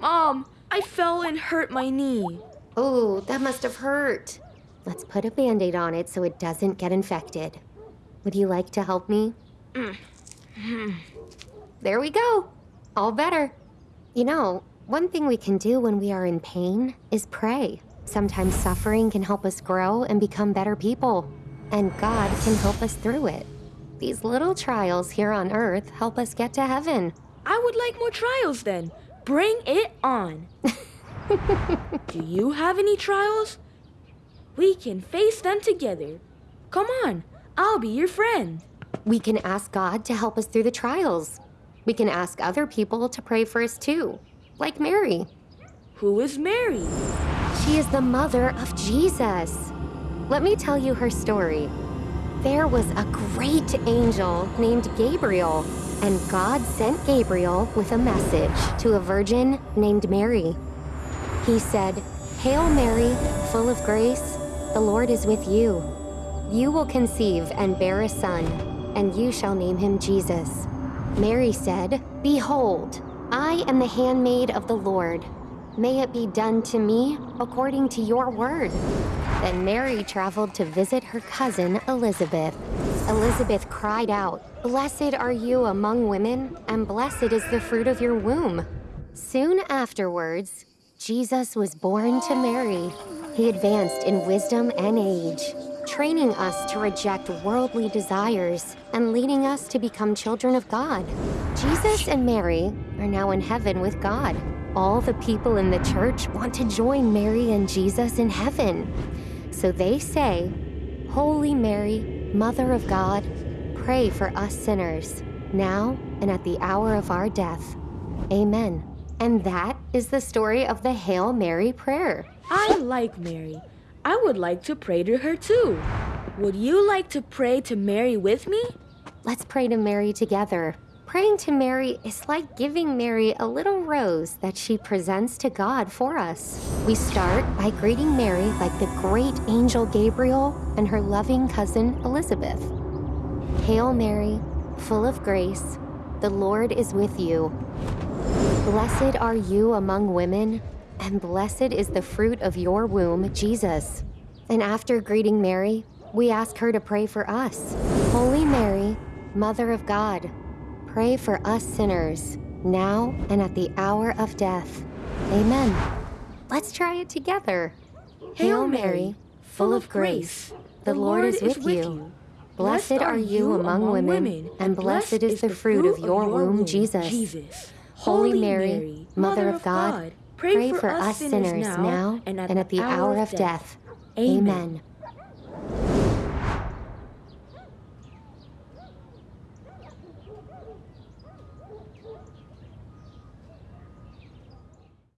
Mom, I fell and hurt my knee. Oh, that must have hurt. Let's put a band aid on it so it doesn't get infected. Would you like to help me? Mm-hmm. there we go. All better. You know, one thing we can do when we are in pain is pray. Sometimes suffering can help us grow and become better people, and God can help us through it. These little trials here on earth help us get to heaven. I would like more trials then. Bring it on. Do you have any trials? We can face them together. Come on, I'll be your friend. We can ask God to help us through the trials. We can ask other people to pray for us too, like Mary. Who is Mary? She is the mother of Jesus. Let me tell you her story. There was a great angel named Gabriel, and God sent Gabriel with a message to a virgin named Mary. He said, Hail Mary, full of grace, the Lord is with you. You will conceive and bear a son, and you shall name him Jesus. Mary said, Behold, I am the handmaid of the Lord. May it be done to me according to your word. Then Mary traveled to visit her cousin Elizabeth. Elizabeth cried out, Blessed are you among women, and blessed is the fruit of your womb. Soon afterwards, Jesus was born to Mary. He advanced in wisdom and age, training us to reject worldly desires and leading us to become children of God. Jesus and Mary are now in heaven with God. All the people in the church want to join Mary and Jesus in heaven. So they say, Holy Mary, Mother of God, pray for us sinners, now and at the hour of our death. Amen. And that is the story of the Hail Mary prayer. I like Mary. I would like to pray to her too. Would you like to pray to Mary with me? Let's pray to Mary together. Praying to Mary is like giving Mary a little rose that she presents to God for us. We start by greeting Mary like the great angel Gabriel and her loving cousin Elizabeth. Hail Mary, full of grace, the Lord is with you. Blessed are you among women, and blessed is the fruit of your womb, Jesus. And after greeting Mary, we ask her to pray for us. Holy Mary, Mother of God, pray for us sinners, now and at the hour of death. Amen. Let's try it together. Hail Mary, full of grace, the Lord is with you. Blessed are you among women, and blessed is the fruit of your womb, Jesus. Holy Mary, Mother of God, pray for us sinners now and at the hour of death. Amen.